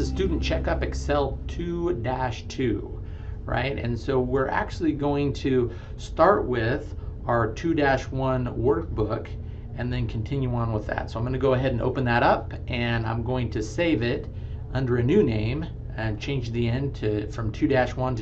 is Student Checkup Excel 2-2, right? And so we're actually going to start with our 2-1 workbook and then continue on with that. So I'm going to go ahead and open that up and I'm going to save it under a new name and change the end to from 2-1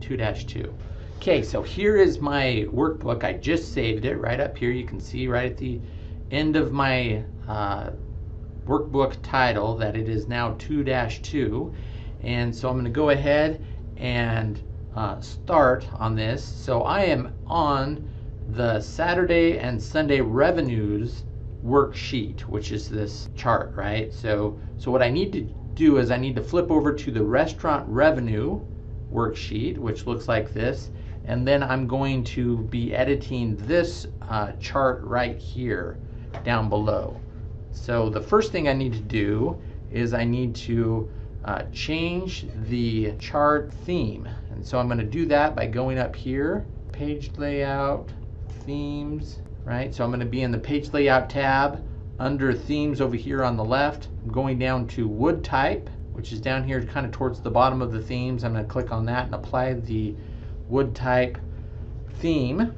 to 2-2. Okay, so here is my workbook. I just saved it right up here. You can see right at the end of my uh, workbook title that it is now 2-2. And so I'm going to go ahead and uh, start on this. So I am on the Saturday and Sunday revenues worksheet, which is this chart, right? So, so what I need to do is I need to flip over to the restaurant revenue worksheet, which looks like this. And then I'm going to be editing this uh, chart right here down below. So the first thing I need to do is I need to uh, change the chart theme. And so I'm going to do that by going up here, page layout, themes, right? So I'm going to be in the page layout tab under themes over here on the left. I'm going down to wood type, which is down here kind of towards the bottom of the themes. I'm going to click on that and apply the wood type theme.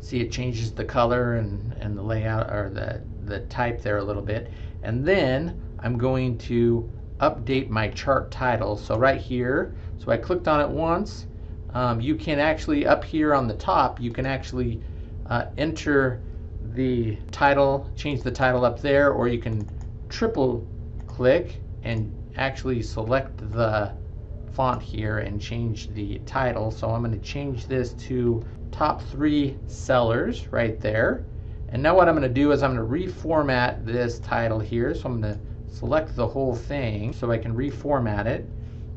See it changes the color and, and the layout or the, the type there a little bit. And then I'm going to update my chart title. So right here, so I clicked on it once um, you can actually, up here on the top, you can actually uh, enter the title, change the title up there, or you can triple click and actually select the font here and change the title. So I'm going to change this to top three sellers right there. And now what I'm going to do is I'm going to reformat this title here. So I'm going to select the whole thing so I can reformat it.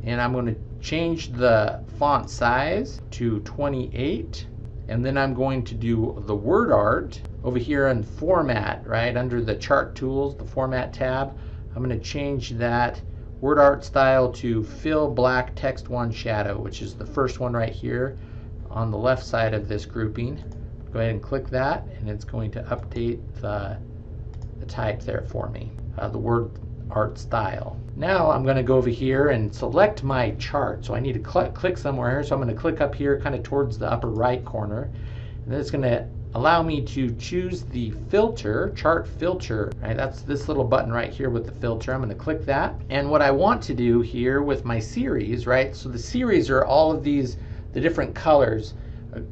And I'm going to change the font size to 28 and then I'm going to do the word art over here in format right under the chart tools the format tab I'm going to change that word art style to fill black text one shadow which is the first one right here on the left side of this grouping go ahead and click that and it's going to update the, the type there for me uh, the word art style. Now I'm going to go over here and select my chart. So I need to cl click somewhere here. So I'm going to click up here kind of towards the upper right corner. And then it's going to allow me to choose the filter, chart filter, right? That's this little button right here with the filter. I'm going to click that. And what I want to do here with my series, right? So the series are all of these, the different colors.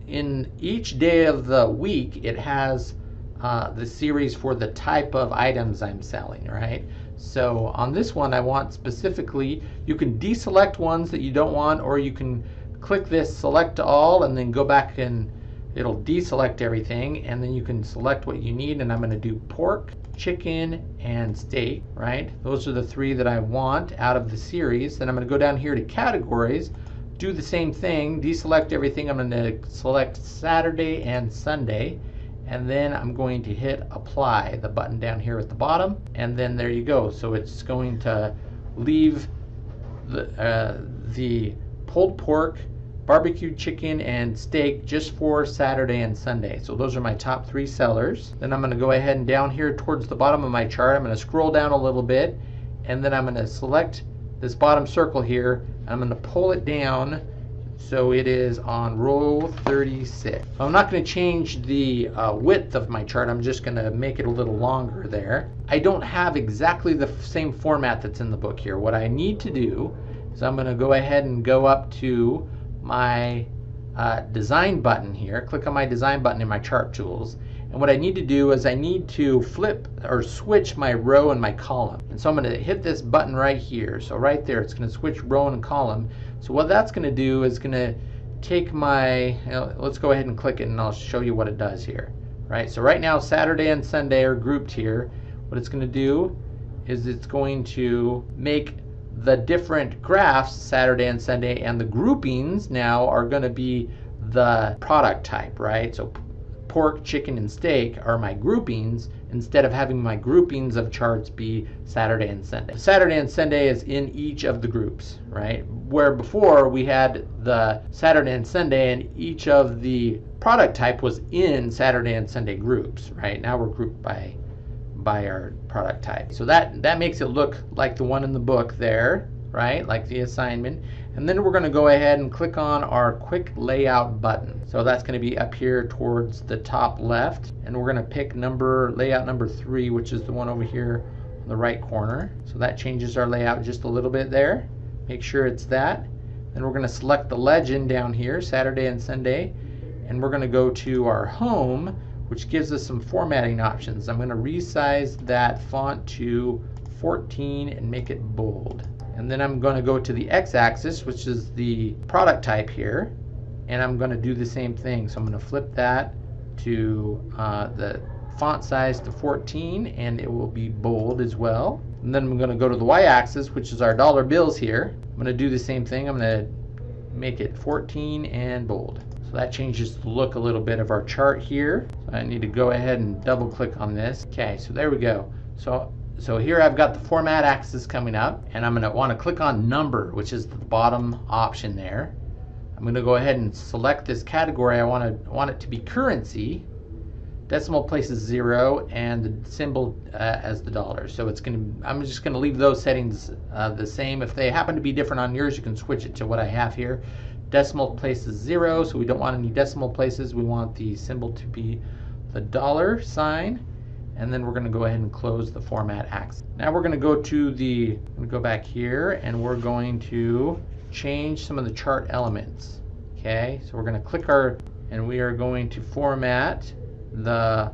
In each day of the week, it has uh, the series for the type of items I'm selling, right? So on this one, I want specifically, you can deselect ones that you don't want, or you can click this select all and then go back and it'll deselect everything and then you can select what you need and I'm going to do pork, chicken, and steak, right? Those are the three that I want out of the series. Then I'm going to go down here to categories, do the same thing, deselect everything. I'm going to select Saturday and Sunday and then I'm going to hit apply the button down here at the bottom and then there you go so it's going to leave the, uh, the pulled pork barbecued chicken and steak just for Saturday and Sunday so those are my top three sellers then I'm going to go ahead and down here towards the bottom of my chart I'm going to scroll down a little bit and then I'm going to select this bottom circle here I'm going to pull it down so it is on row 36. I'm not going to change the uh, width of my chart. I'm just going to make it a little longer there. I don't have exactly the same format that's in the book here. What I need to do is I'm going to go ahead and go up to my uh, design button here. Click on my design button in my chart tools. And what I need to do is I need to flip or switch my row and my column. And so I'm going to hit this button right here. So right there, it's going to switch row and column. So what that's going to do is going to take my, let's go ahead and click it and I'll show you what it does here. Right, so right now Saturday and Sunday are grouped here. What it's going to do is it's going to make the different graphs Saturday and Sunday and the groupings now are going to be the product type, right? So pork, chicken, and steak are my groupings instead of having my groupings of charts be Saturday and Sunday. Saturday and Sunday is in each of the groups, right? Where before we had the Saturday and Sunday and each of the product type was in Saturday and Sunday groups, right? Now we're grouped by by our product type. So that, that makes it look like the one in the book there, right? Like the assignment. And then we're going to go ahead and click on our quick layout button. So that's going to be up here towards the top left. And we're going to pick number layout number three, which is the one over here on the right corner. So that changes our layout just a little bit there. Make sure it's that. Then we're going to select the legend down here, Saturday and Sunday. And we're going to go to our home, which gives us some formatting options. I'm going to resize that font to 14 and make it bold. And then I'm going to go to the x-axis, which is the product type here. And I'm going to do the same thing. So I'm going to flip that to uh, the font size to 14 and it will be bold as well. And then I'm going to go to the y-axis, which is our dollar bills here. I'm going to do the same thing. I'm going to make it 14 and bold. So that changes the look a little bit of our chart here. So I need to go ahead and double click on this. Okay, so there we go. So so here I've got the format axis coming up and I'm going to want to click on number, which is the bottom option there. I'm going to go ahead and select this category. I want to want it to be currency. Decimal place is zero and the symbol uh, as the dollar. So it's going to. I'm just going to leave those settings uh, the same. If they happen to be different on yours, you can switch it to what I have here. Decimal place is zero, so we don't want any decimal places. We want the symbol to be the dollar sign and then we're going to go ahead and close the format axis. Now we're going to go to the, go back here and we're going to change some of the chart elements. Okay, so we're going to click our, and we are going to format the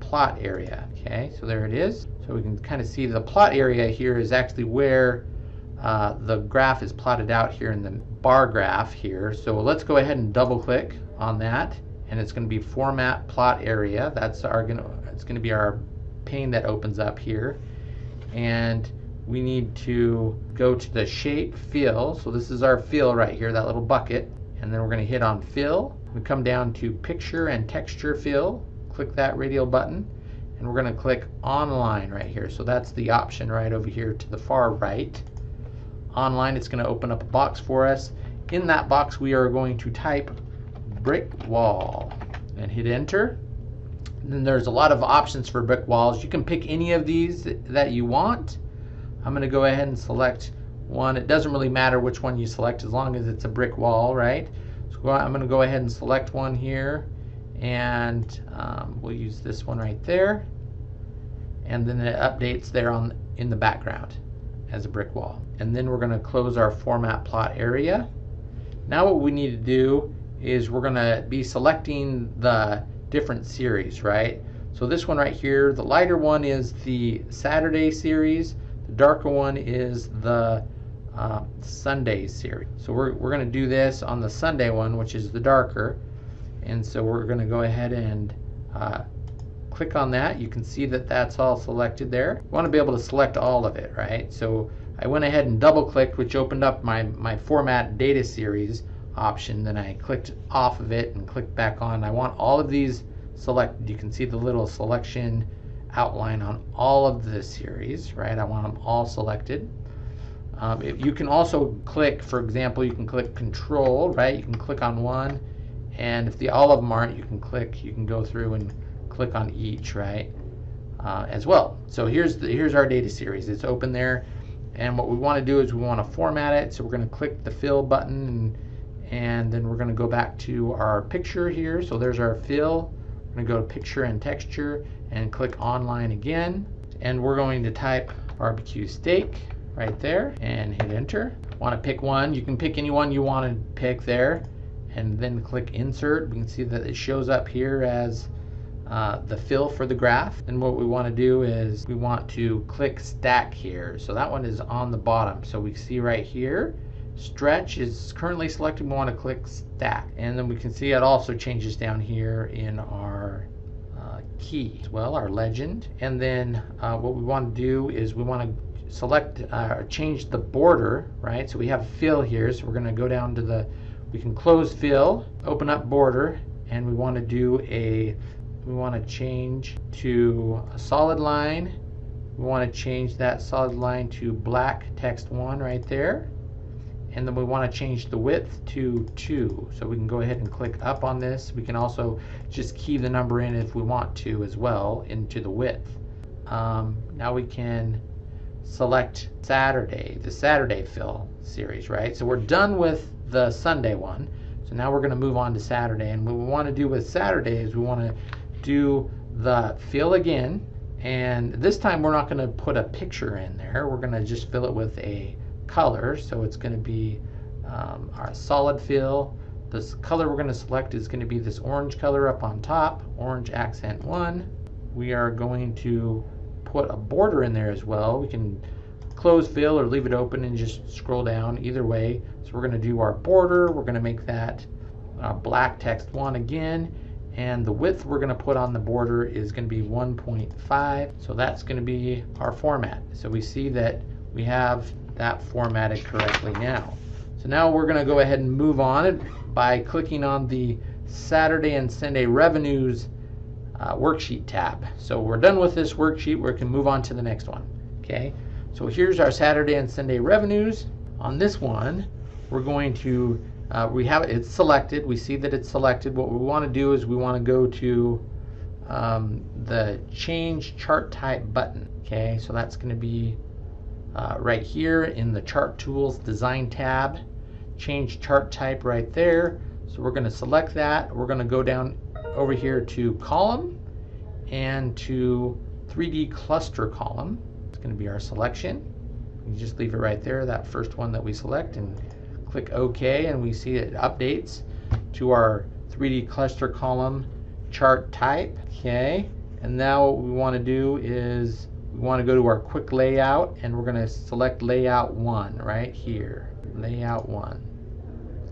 plot area. Okay, so there it is. So we can kind of see the plot area here is actually where uh, the graph is plotted out here in the bar graph here. So let's go ahead and double click on that and it's going to be format plot area. That's our going to it's going to be our pane that opens up here. And we need to go to the shape fill. So this is our fill right here, that little bucket. And then we're going to hit on fill. We come down to picture and texture fill. Click that radial button. And we're going to click online right here. So that's the option right over here to the far right. Online, it's going to open up a box for us. In that box, we are going to type brick wall and hit enter then there's a lot of options for brick walls. You can pick any of these that you want. I'm going to go ahead and select one. It doesn't really matter which one you select as long as it's a brick wall, right? So I'm going to go ahead and select one here and um, we'll use this one right there. And then it updates there on in the background as a brick wall. And then we're going to close our format plot area. Now what we need to do is we're going to be selecting the different series, right? So this one right here, the lighter one is the Saturday series. The darker one is the uh, Sunday series. So we're, we're going to do this on the Sunday one, which is the darker. And so we're going to go ahead and uh, click on that. You can see that that's all selected there. You want to be able to select all of it, right? So I went ahead and double clicked, which opened up my, my format data series option. Then I clicked off of it and clicked back on. I want all of these selected. You can see the little selection outline on all of the series, right? I want them all selected. Um, you can also click, for example, you can click control, right? You can click on one, and if the all of them aren't, you can click, you can go through and click on each, right? Uh, as well. So here's the, here's our data series. It's open there, and what we want to do is we want to format it. So we're going to click the fill button and and then we're going to go back to our picture here. So there's our fill. We're going to go to picture and texture and click online again. And we're going to type barbecue steak right there and hit enter. Want to pick one, you can pick any one you want to pick there and then click insert. We can see that it shows up here as uh, the fill for the graph. And what we want to do is we want to click stack here. So that one is on the bottom. So we see right here Stretch is currently selected. We want to click stack. And then we can see it also changes down here in our uh, key as well, our legend. And then uh, what we want to do is we want to select, uh, change the border, right? So we have fill here. So we're going to go down to the, we can close fill, open up border, and we want to do a, we want to change to a solid line. We want to change that solid line to black text one right there and then we want to change the width to 2 so we can go ahead and click up on this we can also just key the number in if we want to as well into the width um, now we can select Saturday, the Saturday fill series, right? So we're done with the Sunday one. So now we're going to move on to Saturday. And what we want to do with Saturday is we want to do the fill again. And this time we're not going to put a picture in there. We're going to just fill it with a color. So it's going to be um, our solid fill. This color we're going to select is going to be this orange color up on top, orange accent 1. We are going to put a border in there as well. We can close fill or leave it open and just scroll down either way. So we're going to do our border. We're going to make that uh, black text 1 again. And the width we're going to put on the border is going to be 1.5. So that's going to be our format. So we see that we have that formatted correctly now. So now we're going to go ahead and move on by clicking on the Saturday and Sunday revenues uh, worksheet tab. So we're done with this worksheet. We can move on to the next one. Okay. So here's our Saturday and Sunday revenues. On this one, we're going to uh, we have it's selected. We see that it's selected. What we want to do is we want to go to um, the change chart type button. Okay. So that's going to be uh, right here in the chart tools design tab change chart type right there. So we're going to select that. We're going to go down over here to column and to 3D cluster column. It's going to be our selection. You just leave it right there, that first one that we select, and click OK, and we see it updates to our 3D cluster column chart type. Okay, and now what we want to do is we want to go to our quick layout, and we're going to select layout 1 right here. Layout 1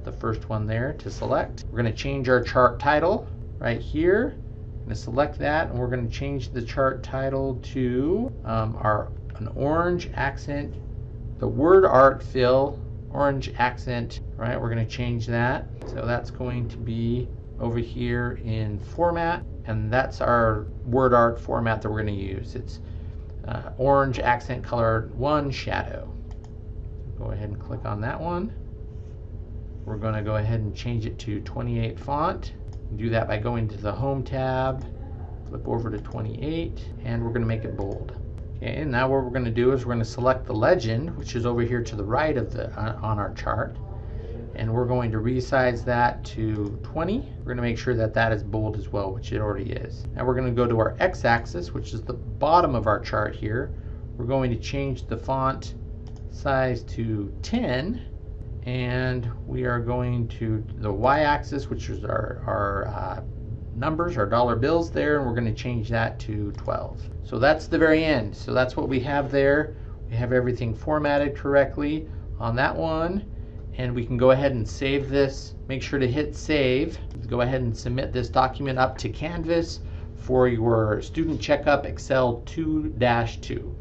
the first one there to select. We're going to change our chart title right here. I'm going to select that and we're going to change the chart title to um, our an orange accent, the word art fill, orange accent, right? We're going to change that. So that's going to be over here in format and that's our word art format that we're going to use. It's uh, orange accent color one shadow. Go ahead and click on that one. We're going to go ahead and change it to 28 font. Do that by going to the Home tab, flip over to 28, and we're going to make it bold. Okay, and now what we're going to do is we're going to select the legend, which is over here to the right of the uh, on our chart, and we're going to resize that to 20. We're going to make sure that that is bold as well, which it already is. Now we're going to go to our x-axis, which is the bottom of our chart here. We're going to change the font size to 10 and we are going to the y-axis which is our, our uh, numbers our dollar bills there and we're going to change that to 12 so that's the very end so that's what we have there we have everything formatted correctly on that one and we can go ahead and save this. Make sure to hit save. Go ahead and submit this document up to Canvas for your student checkup Excel 2-2